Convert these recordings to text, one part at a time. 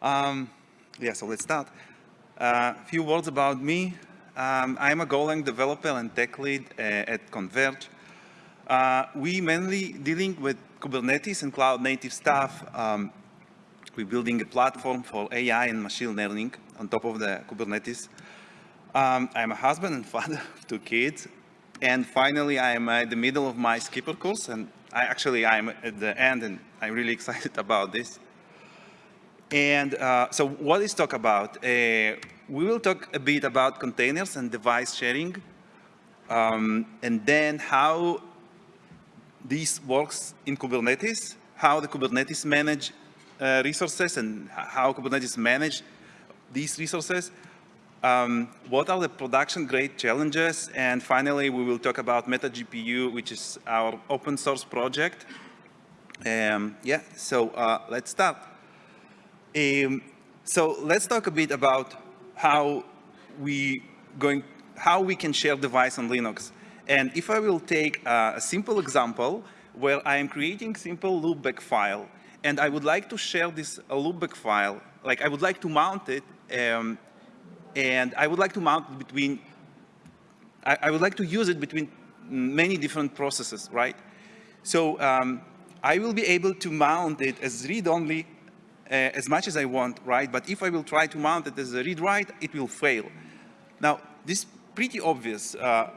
Um, yeah, so let's start. A uh, few words about me. Um, I'm a Golang developer and tech lead uh, at cnvrg. Uh, we mainly dealing with Kubernetes and cloud native stuff. Um, we're building a platform for AI and machine learning on top of the Kubernetes. Um, I'm a husband and father of two kids. And finally, I am at the middle of my skipper course. And I actually, I'm at the end and I'm really excited about this. And uh, so what is talk about? Uh, we will talk a bit about containers and device sharing. Um, and then how this works in Kubernetes, how the Kubernetes manage uh, resources and how Kubernetes manage these resources. Um, what are the production grade challenges? And finally, we will talk about MetaGPU, which is our open source project. Um, yeah, so uh, let's start. Um, so let's talk a bit about how we going, how we can share device on Linux. And if I will take a, a simple example where I am creating simple loopback file, and I would like to share this loopback file, like I would like to mount it, um, and I would like to mount it between, I, I, would like to use it between many different processes, right? So um, I will be able to mount it as read-only uh, as much as I want, right? But if I will try to mount it as a read-write, it will fail. Now, this pretty obvious. Uh,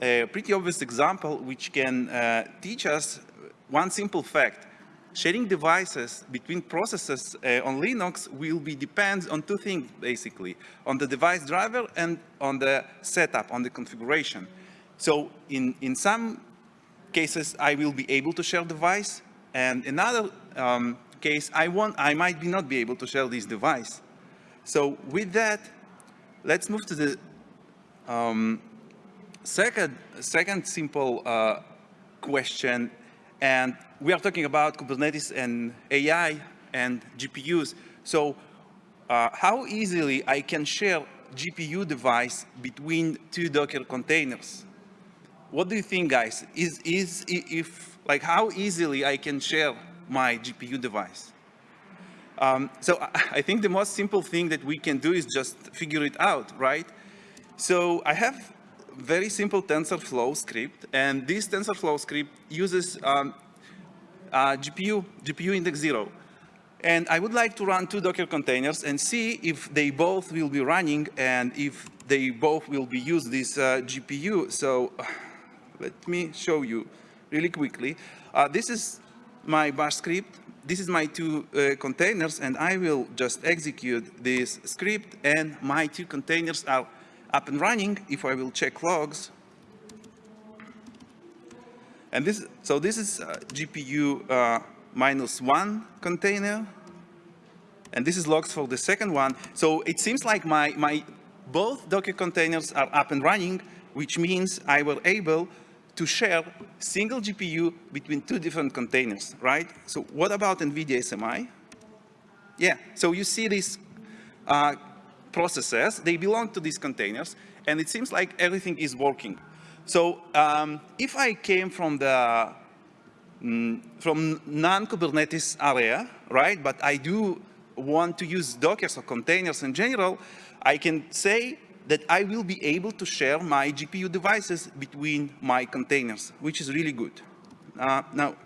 a pretty obvious example which can uh, teach us one simple fact. Sharing devices between processes uh, on Linux will be depends on two things, basically, on the device driver and on the setup, on the configuration. So in, in some cases, I will be able to share device, and in another um, case, I, want, I might be not be able to share this device. So with that, let's move to the um, Second, second simple uh, question, and we are talking about Kubernetes and AI and GPUs. So uh, how easily I can share GPU device between two Docker containers? What do you think, guys? Is, is if, like, how easily I can share my GPU device? Um, so I think the most simple thing that we can do is just figure it out, right? So I have very simple TensorFlow script, and this TensorFlow script uses um, uh, GPU, GPU index zero. And I would like to run two Docker containers and see if they both will be running and if they both will be use this uh, GPU. So let me show you really quickly. Uh, this is my bash script. This is my two uh, containers, and I will just execute this script, and my two containers are up and running if I will check logs. And this, so this is uh, GPU uh, minus one container. And this is logs for the second one. So it seems like my, my both Docker containers are up and running, which means I were able to share single GPU between two different containers, right? So what about NVIDIA SMI? Yeah, so you see these uh, processes, they belong to these containers, and it seems like everything is working. So um, if I came from the mm, from non-Kubernetes area, right, but I do want to use Docker or containers in general, I can say that I will be able to share my GPU devices between my containers, which is really good. Uh, now,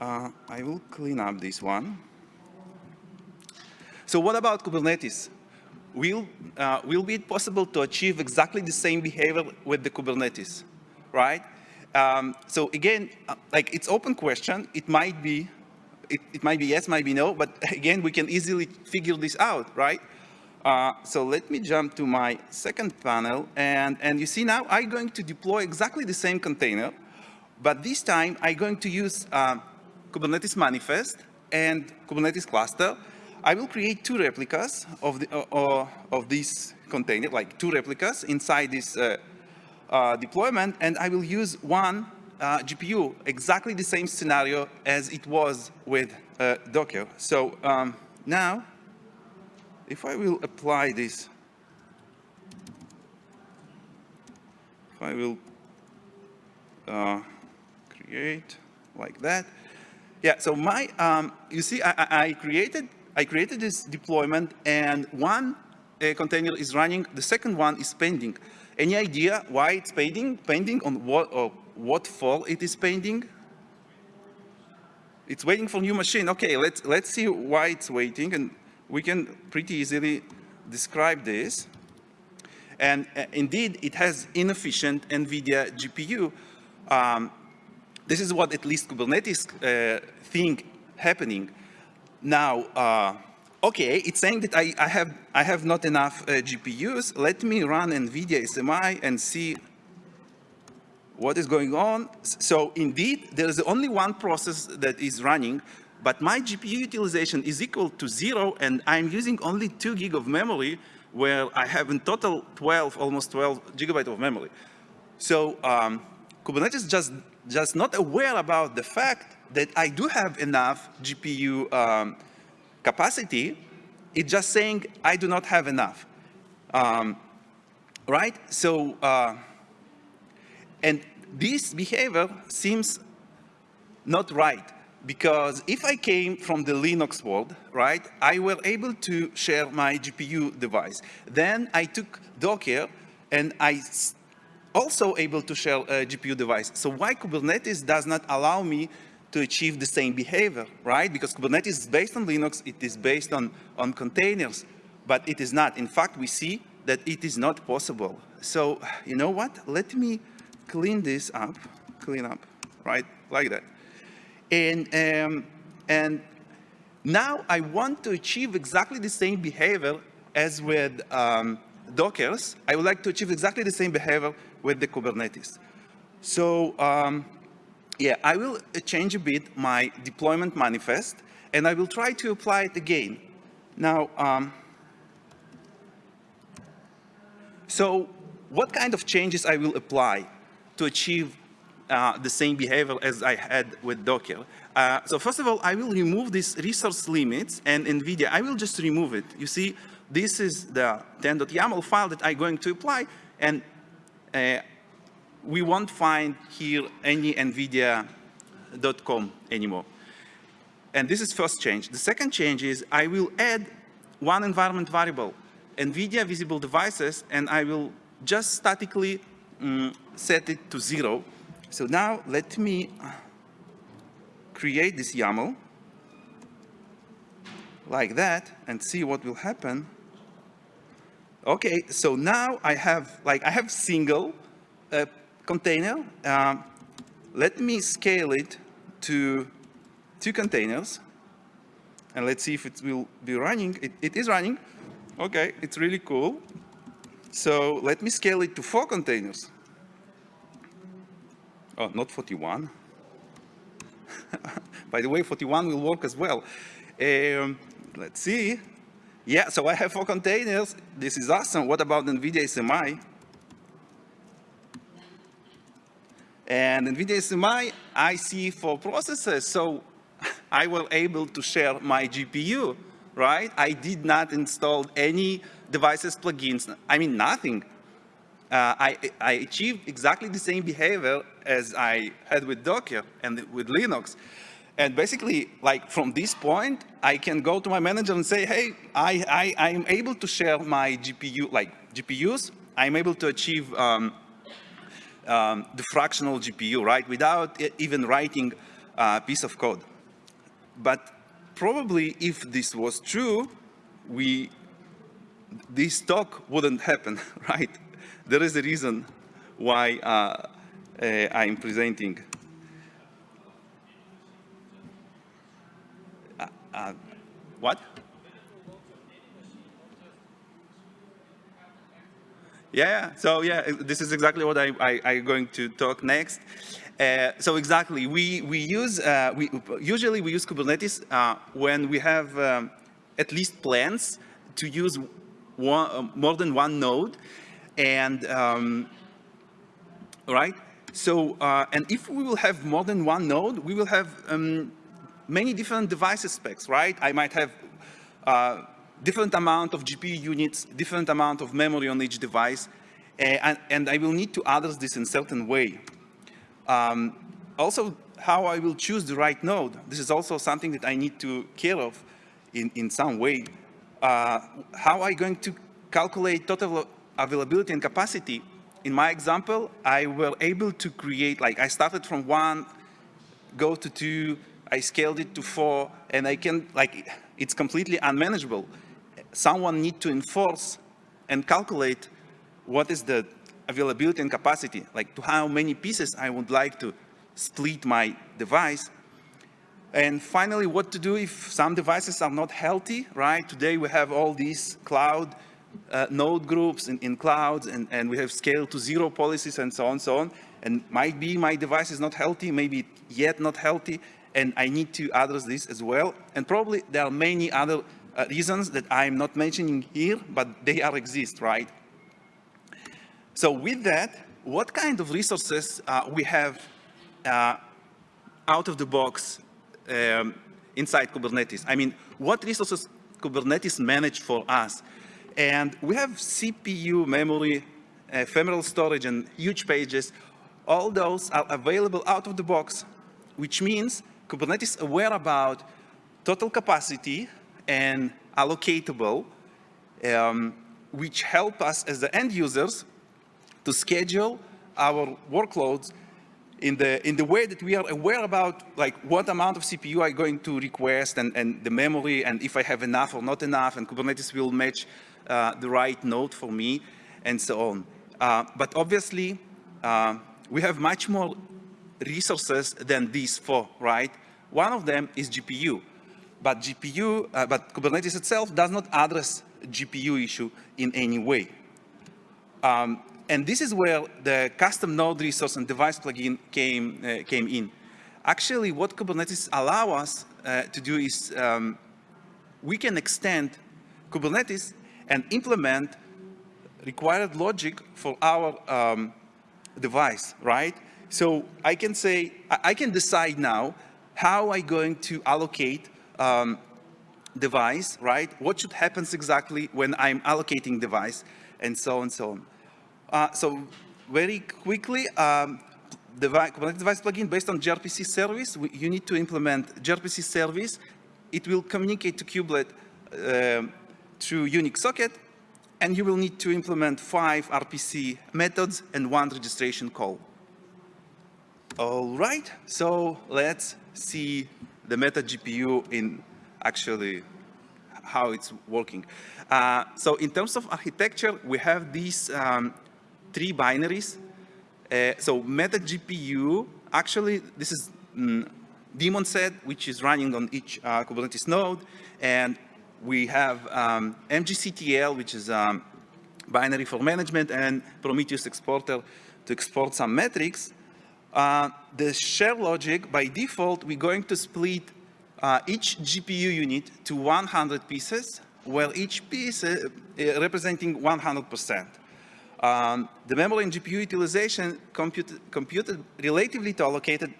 uh, I will clean up this one. So what about Kubernetes? will, uh, will be it possible to achieve exactly the same behavior with the Kubernetes, right? Um, so again, uh, like it's open question. It might be, it, it, might be yes, might be no, but again, we can easily figure this out, right? Uh, so let me jump to my second panel, and, and you see now I'm going to deploy exactly the same container, but this time I'm going to use uh, Kubernetes manifest and Kubernetes cluster, I will create two replicas of, the, uh, uh, of this container, like two replicas inside this uh, uh, deployment, and I will use one GPU, exactly the same scenario as it was with Docker. So um, now, if I will apply this, if I will create like that, yeah, so my, um, you see, I, I created I created this deployment and one uh, container is running, the second one is pending. Any idea why it's pending? Pending on what, or what for it is pending? It's waiting for new machine. Okay, let's, let's see why it's waiting and we can pretty easily describe this. And uh, indeed, it has inefficient NVIDIA GPU. Um, this is what at least Kubernetes uh, think happening. Now, uh, okay, it's saying that I, I, have, I have not enough uh, GPUs. Let me run NVIDIA SMI and see what is going on. So indeed, there is only one process that is running, but my GPU utilization is equal to zero, and I'm using only two gig of memory, where I have in total 12, almost 12 gigabyte of memory. So um, Kubernetes just, just not aware about the fact that I do have enough GPU um, capacity. It's just saying I do not have enough. Um, right? So, uh, and this behavior seems not right because if I came from the Linux world, right, I were able to share my GPU device. Then I took Docker and I also able to share a GPU device. So why Kubernetes does not allow me to achieve the same behavior, right? Because Kubernetes is based on Linux, it is based on, on containers, but it is not. In fact, we see that it is not possible. So you know what? Let me clean this up, clean up, right, like that. And, um, and now I want to achieve exactly the same behavior as with um, Dockers. I would like to achieve exactly the same behavior with the Kubernetes. So um, yeah, I will change a bit my deployment manifest and I will try to apply it again. Now, um, so what kind of changes I will apply to achieve uh, the same behavior as I had with Docker. Uh, so first of all, I will remove these resource limits and NVIDIA, I will just remove it. You see, this is the 10.yaml file that I'm going to apply and uh, we won't find here any NVIDIA.com anymore. And this is first change. The second change is I will add one environment variable, NVIDIA visible devices, and I will just statically um, set it to zero so now let me create this YAML like that and see what will happen. Okay, so now I have like I have single uh, container. Um, let me scale it to two containers and let's see if it will be running. It, it is running. Okay, it's really cool. So let me scale it to four containers. Oh, not 41. By the way, 41 will work as well. Um, let's see. Yeah, so I have four containers. This is awesome. What about NVIDIA SMI? And NVIDIA SMI, I see four processes. So I was able to share my GPU, right? I did not install any devices plugins. I mean, nothing. Uh, I, I achieved exactly the same behavior as I had with Docker and with Linux. And basically, like from this point, I can go to my manager and say, hey, I, I, I'm able to share my GPU, like GPUs, I'm able to achieve um, um, the fractional GPU, right, without even writing a piece of code. But probably if this was true, we, this talk wouldn't happen, right? there is a reason why uh, I'm presenting. What? Yeah, so yeah, this is exactly what I, I, I'm going to talk next. Uh, so exactly, we, we use, uh, we, usually we use Kubernetes uh, when we have um, at least plans to use one, more than one node. And, um, right? So, uh, and if we will have more than one node, we will have um, many different device specs, right? I might have uh, different amount of GPU units, different amount of memory on each device, and, and I will need to address this in certain way. Um, also, how I will choose the right node. This is also something that I need to care of. in, in some way, uh, how are you going to calculate total availability and capacity? In my example, I were able to create, like I started from one, go to two, I scaled it to four, and I can, like, it's completely unmanageable. Someone need to enforce and calculate what is the availability and capacity, like to how many pieces I would like to split my device. And finally, what to do if some devices are not healthy, right? Today we have all these cloud uh, node groups in, in clouds and, and we have scale to zero policies and so on, so on. And might be my device is not healthy, maybe yet not healthy, and I need to address this as well. And probably there are many other uh, reasons that I'm not mentioning here, but they are exist, right? So with that, what kind of resources uh, we have uh, out of the box um, inside Kubernetes? I mean, what resources Kubernetes manage for us? And we have CPU, memory, ephemeral storage, and huge pages. All those are available out of the box, which means Kubernetes aware about total capacity and allocatable, um, which help us as the end users to schedule our workloads in the, in the way that we are aware about like what amount of CPU I'm going to request and, and the memory and if I have enough or not enough and Kubernetes will match uh, the right node for me and so on. Uh, but obviously, uh, we have much more resources than these four, right? One of them is GPU, but GPU, uh, but Kubernetes itself does not address GPU issue in any way. Um, and this is where the custom node resource and device plugin came, came in. Actually, what Kubernetes allow us to do is um, we can extend Kubernetes and implement required logic for our um, device, right? So I can say, I can decide now how I'm going to allocate um, device, right? What should happen exactly when I'm allocating device and so on and so on. Uh, so very quickly, um, the Kubernetes device plugin based on gRPC service, we, you need to implement gRPC service. It will communicate to kubelet uh, through Unix socket, and you will need to implement five RPC methods and one registration call. All right, so let's see the meta GPU in actually how it's working. Uh, so in terms of architecture, we have these um, three binaries. Uh, so meta GPU, actually this is mm, daemon set, which is running on each uh, Kubernetes node, and we have um, MGCTL, which is um, binary for management, and Prometheus exporter to export some metrics. Uh, the share logic, by default, we're going to split uh, each GPU unit to 100 pieces, where each piece uh, representing 100%. Um, the memory and GPU utilization computed, computed relatively to allocated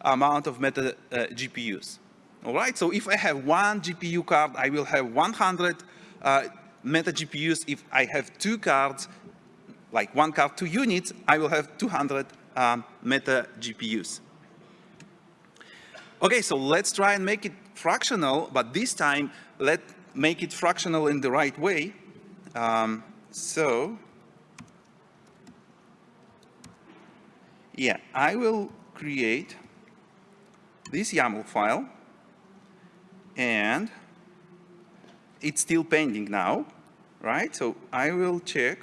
amount of meta uh, GPUs. All right, so if I have one GPU card, I will have 100 uh, meta GPUs. If I have two cards, like one card, two units, I will have 200 um, meta GPUs. Okay, so let's try and make it fractional, but this time let's make it fractional in the right way. Um, so, yeah, I will create this YAML file and it's still pending now, right? So I will check.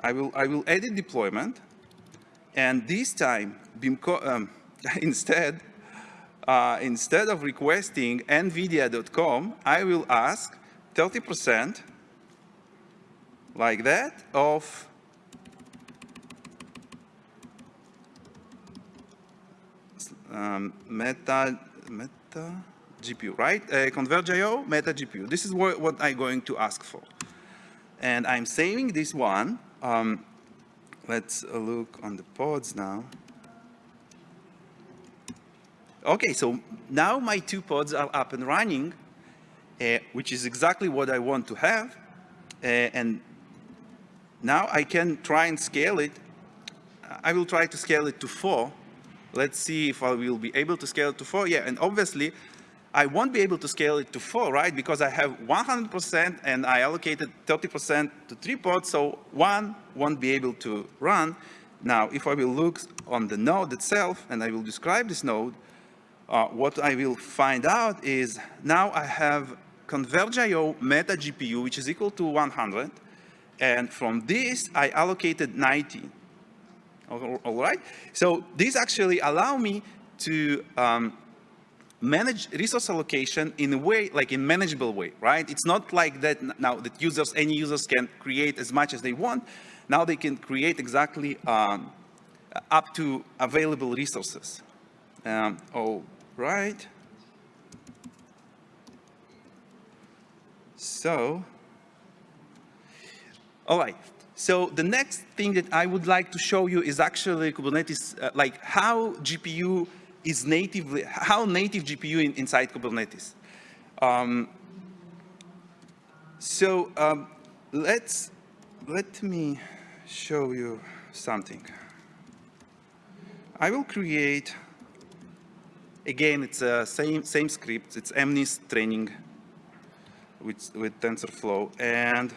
I will, I will edit deployment. And this time, Bimco, um, instead, uh, instead of requesting nvidia.com, I will ask 30% like that of um, meta meta GPU, right? Uh, cnvrg.io, meta GPU. This is what, what, I'm going to ask for. And I'm saving this one. Um, let's look on the pods now. Okay, so now my two pods are up and running, uh, which is exactly what I want to have. Uh, and now I can try and scale it. I will try to scale it to four Let's see if I will be able to scale it to four. Yeah, and obviously, I won't be able to scale it to four, right? Because I have 100% and I allocated 30% to three pods, so one won't be able to run. Now, if I will look on the node itself and I will describe this node, uh, what I will find out is now I have cnvrg.io meta GPU, which is equal to 100. And from this, I allocated 90. All right? So these actually allow me to um, manage resource allocation in a way, like in manageable way, right? It's not like that now that users, any users can create as much as they want. Now they can create exactly um, up to available resources. Um, all right. So, all right. So the next thing that I would like to show you is actually Kubernetes, uh, like how GPU is natively, how native GPU in, inside Kubernetes. Um, so um, let's, let me show you something. I will create, again, it's a same, same script, it's MNIST training with, with TensorFlow. And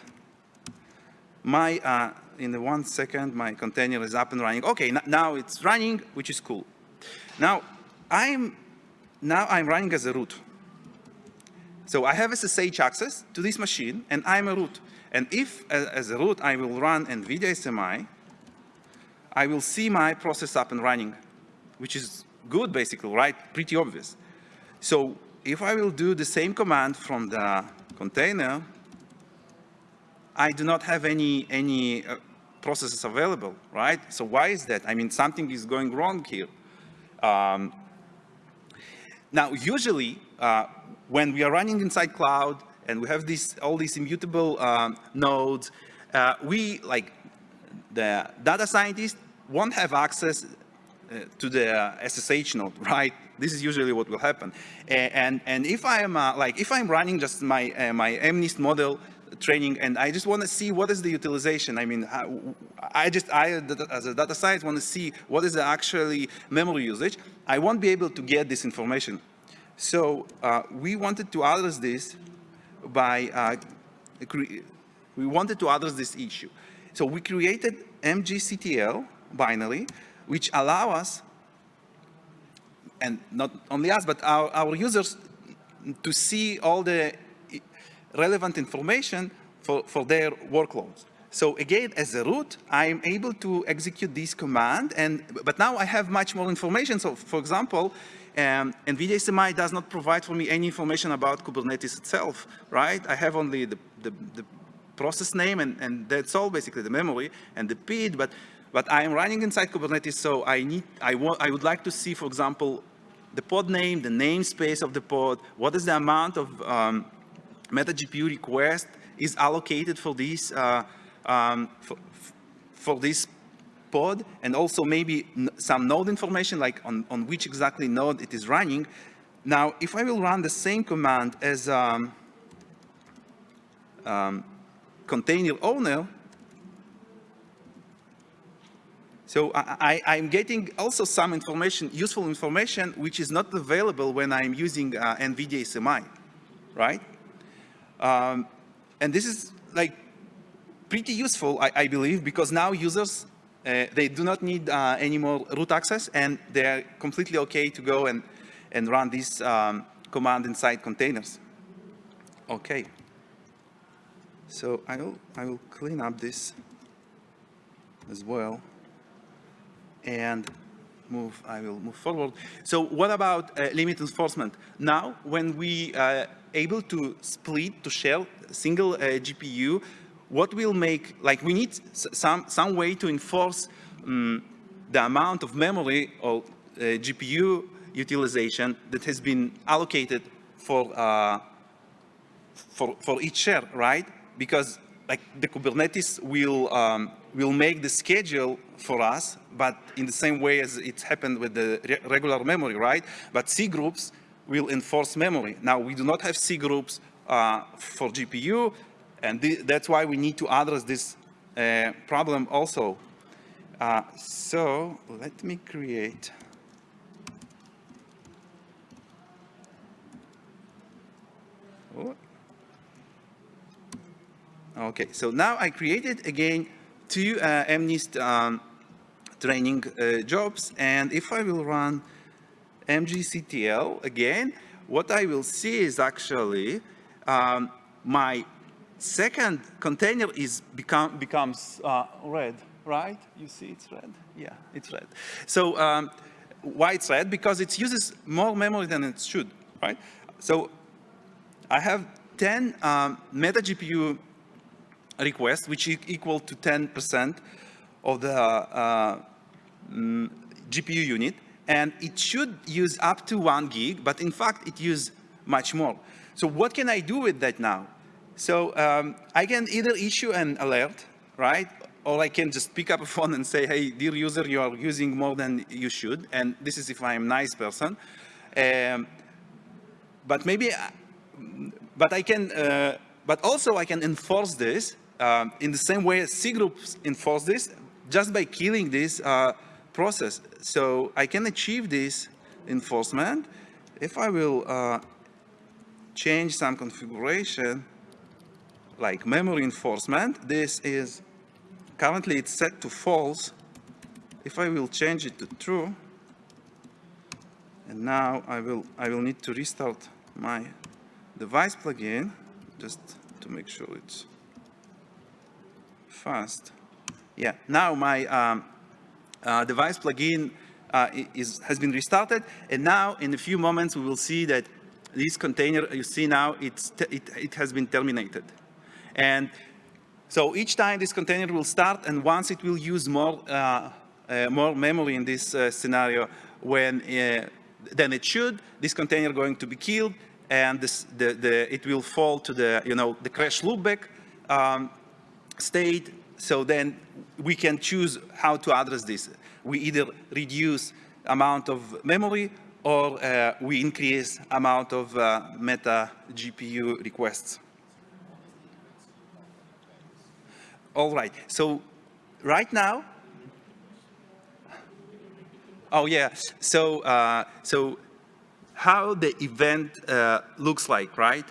my, uh, in the one second, my container is up and running. Okay, now it's running, which is cool. Now, I'm now I'm running as a root. So I have SSH access to this machine, and I'm a root. And if, as a root, I will run NVIDIA SMI, I will see my process up and running, which is good, basically, right? Pretty obvious. So if I will do the same command from the container, I do not have any, any uh, processes available, right? So why is that? I mean, something is going wrong here. Um, now, usually, uh, when we are running inside cloud and we have these, all these immutable um, nodes, uh, we, like the data scientists, won't have access uh, to the SSH node, right? This is usually what will happen. And, and if I am, uh, like, if I'm running just my, uh, my MNIST model training and I just want to see what is the utilization. I mean, I just, I as a data scientist want to see what is the actually memory usage. I won't be able to get this information. So uh, we wanted to address this by, uh, we wanted to address this issue. So we created MGCTL binary, which allow us, and not only us, but our, our users to see all the relevant information for, for their workloads. So again, as a root, I'm able to execute this command, and but now I have much more information. So for example, um, NVIDIA SMI does not provide for me any information about Kubernetes itself, right? I have only the, the, the process name, and, and that's all basically the memory and the PID, but, but I am running inside Kubernetes, so I need, I, want, I would like to see, for example, the pod name, the namespace of the pod, what is the amount of um, meta GPU request is allocated for this uh, um, for, for, this pod, and also maybe some node information, like on, on which exactly node it is running. Now, if I will run the same command as um, um, container owner, so I, am getting also some information, useful information, which is not available when I'm using uh, NVIDIA SMI, right? Um, and this is like pretty useful, I, I believe, because now users, uh, they do not need uh, any more root access and they're completely okay to go and, and run this um, command inside containers. Okay. So I will, I will clean up this as well and move, I will move forward. So what about uh, limit enforcement? Now, when we uh, able to split, to share single uh, GPU, what will make, like we need some, some way to enforce um, the amount of memory or uh, GPU utilization that has been allocated for, uh, for, for each share, right? Because like the Kubernetes will, um, will make the schedule for us, but in the same way as it happened with the re regular memory, right? But C groups will enforce memory. Now, we do not have C groups uh, for GPU, and that's why we need to address this uh, problem also. Uh, so let me create Oh. Okay, so now I created again two uh, MNIST um, training uh, jobs, and if I will run mgctl again, what I will see is actually um, my second container is become becomes uh, red, right? You see it's red? Yeah, it's red. So um, why it's red? Because it uses more memory than it should, right? So I have 10 um, meta GPU requests, which is equal to 10% of the uh, mm, GPU unit. And it should use up to one gig, but in fact, it uses much more. So what can I do with that now? So um, I can either issue an alert, right? Or I can just pick up a phone and say, hey, dear user, you are using more than you should. And this is if I'm a nice person. Um, but maybe, uh, but I can, uh, but also I can enforce this um, in the same way as C groups enforce this, just by killing this uh, process. So I can achieve this enforcement if I will uh, change some configuration like memory enforcement. This is currently it's set to false. If I will change it to true, and now I will I will need to restart my device plugin just to make sure it's fast. Yeah, now my um, uh, device plugin uh, is, has been restarted, and now in a few moments we will see that this container you see now, it's it, it has been terminated. And so each time this container will start, and once it will use more, uh, uh, more memory in this uh, scenario when, uh, than it should, this container going to be killed, and this, the, the, it will fall to the, you know, the crash loopback um, state. So then we can choose how to address this. We either reduce amount of memory or uh, we increase amount of uh, meta GPU requests. All right, so right now, oh yeah, so, uh, so how the event uh, looks like, right?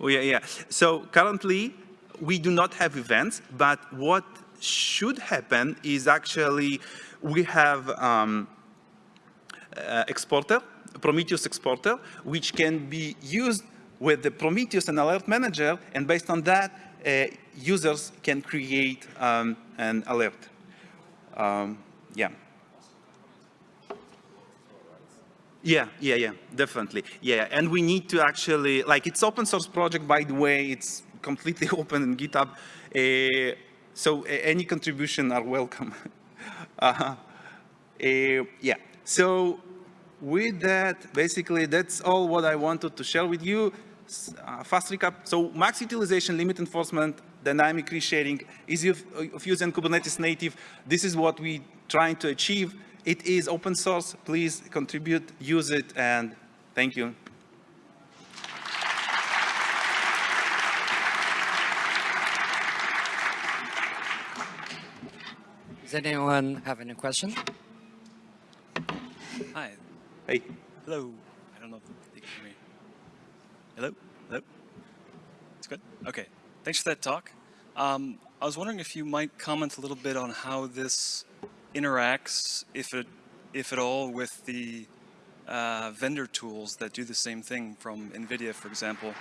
Oh yeah, yeah. So currently, we do not have events, but what should happen is actually we have um, uh, exporter, Prometheus exporter, which can be used with the Prometheus and Alert Manager, and based on that, uh, users can create um, an alert. Um, yeah. Yeah, yeah, yeah, definitely. Yeah, and we need to actually, like it's open source project, by the way, it's completely open in GitHub. Uh, so uh, any contribution are welcome. uh, yeah, so with that, basically, that's all what I wanted to share with you. Uh, fast recap. So max utilization, limit enforcement, dynamic resharing, easy of, of Kubernetes native. This is what we trying to achieve. It is open source. Please contribute, use it, and thank you. Does anyone have any question? Hi. Hey. Hello. I don't know if they can hear me. Hello? Hello? It's good? Okay. Thanks for that talk. Um, I was wondering if you might comment a little bit on how this interacts, if it, if at all, with the uh, vendor tools that do the same thing from NVIDIA, for example,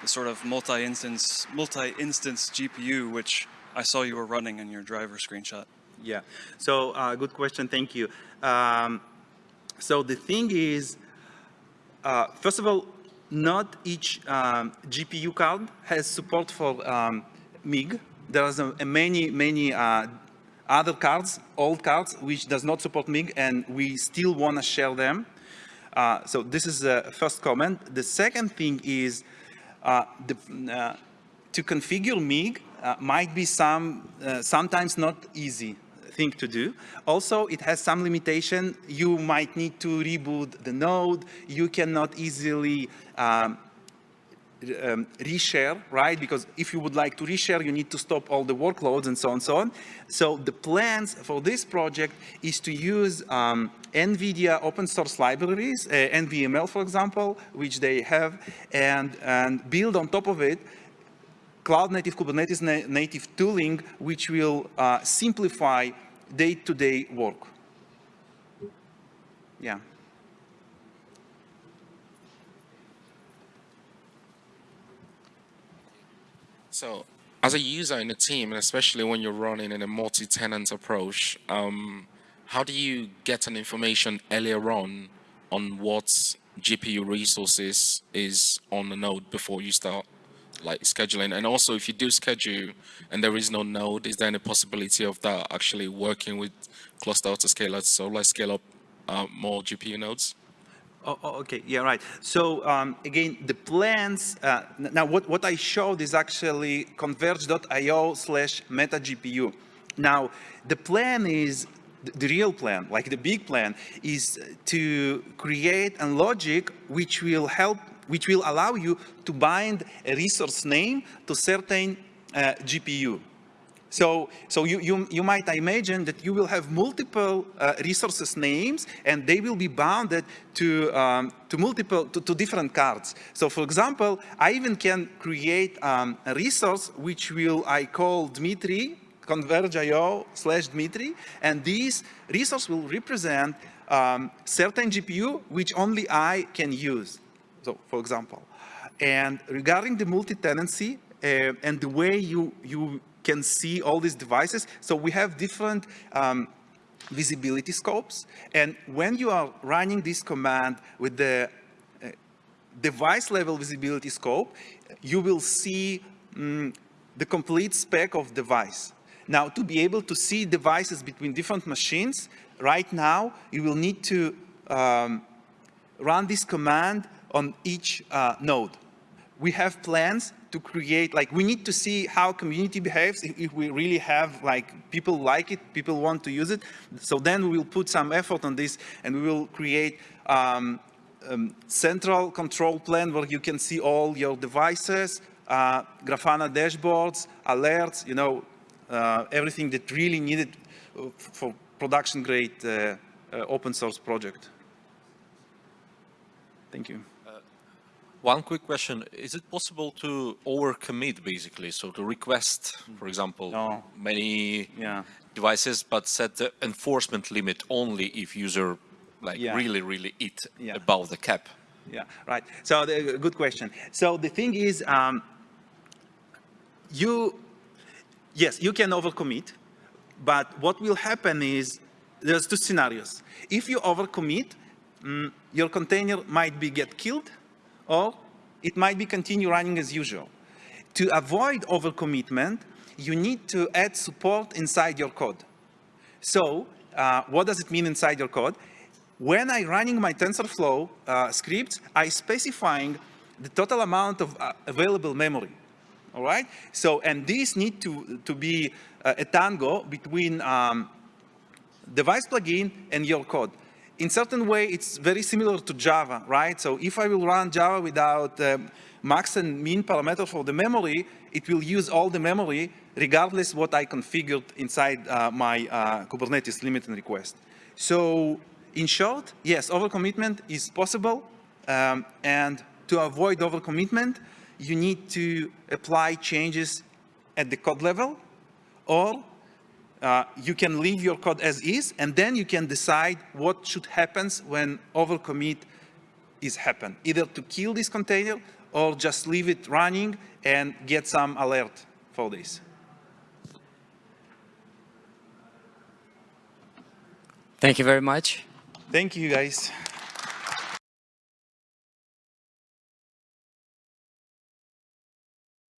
the sort of multi-instance multi-instance GPU, which I saw you were running in your driver screenshot. Yeah. So uh, good question. Thank you. Um, so the thing is, uh, first of all, not each um, GPU card has support for um, MIG. There are many, many uh, other cards, old cards, which does not support MIG, and we still want to share them. Uh, so this is the first comment. The second thing is uh, the, uh, to configure MIG uh, might be some uh, sometimes not easy thing to do. Also, it has some limitation. You might need to reboot the node. You cannot easily um, um, reshare, right? Because if you would like to reshare, you need to stop all the workloads and so on and so on. So the plans for this project is to use um, NVIDIA open source libraries, uh, NVML, for example, which they have, and, and build on top of it cloud native Kubernetes na native tooling, which will uh, simplify day-to-day -day work. Yeah. So as a user in a team, and especially when you're running in a multi-tenant approach, um, how do you get an information earlier on on what GPU resources is on the node before you start like scheduling? And also if you do schedule and there is no node, is there any possibility of that actually working with cluster autoscaler so let's scale up uh, more GPU nodes? Oh, oh, okay, yeah, right. So um, again, the plans, uh, now what, what I showed is actually cnvrg.io slash meta GPU. Now, the plan is, the real plan, like the big plan, is to create a logic which will help, which will allow you to bind a resource name to certain uh, GPU. So, so you, you, you might imagine that you will have multiple uh, resources names and they will be bounded to, um, to multiple, to, to, different cards. So for example, I even can create um, a resource which will I call Dmitry, cnvrg.io slash Dmitry, and this resource will represent um, certain GPU which only I can use. So for example, and regarding the multi-tenancy uh, and the way you, you can see all these devices. So we have different um, visibility scopes. And when you are running this command with the uh, device level visibility scope, you will see um, the complete spec of device. Now, to be able to see devices between different machines, right now, you will need to um, run this command on each uh, node. We have plans to create, like we need to see how community behaves, if, if, we really have like people like it, people want to use it. So then we will put some effort on this and we will create um, um, central control plan where you can see all your devices, uh, Grafana dashboards, alerts, you know, uh, everything that really needed uh, for production grade uh, uh, open source project. Thank you. One quick question. Is it possible to overcommit basically? So to request, for example, no. many yeah. devices, but set the enforcement limit only if user like yeah. really, really eat yeah. above the cap? Yeah, right. So the, good question. So the thing is, um, you, yes, you can overcommit, but what will happen is there's two scenarios. If you overcommit, um, your container might be get killed or it might be continue running as usual. To avoid overcommitment, you need to add support inside your code. So uh, what does it mean inside your code? When I running my TensorFlow uh, scripts, I specifying the total amount of uh, available memory. All right. So and these need to to be uh, a tango between um, device plugin and your code in certain way, it's very similar to Java, right? So if I will run Java without um, max and min parameter for the memory, it will use all the memory regardless what I configured inside uh, my uh, Kubernetes limit and request. So in short, yes, overcommitment is possible. Um, and to avoid overcommitment, you need to apply changes at the code level or uh, you can leave your code as is, and then you can decide what should happen when overcommit is happen. Either to kill this container or just leave it running and get some alert for this. Thank you very much. Thank you, guys.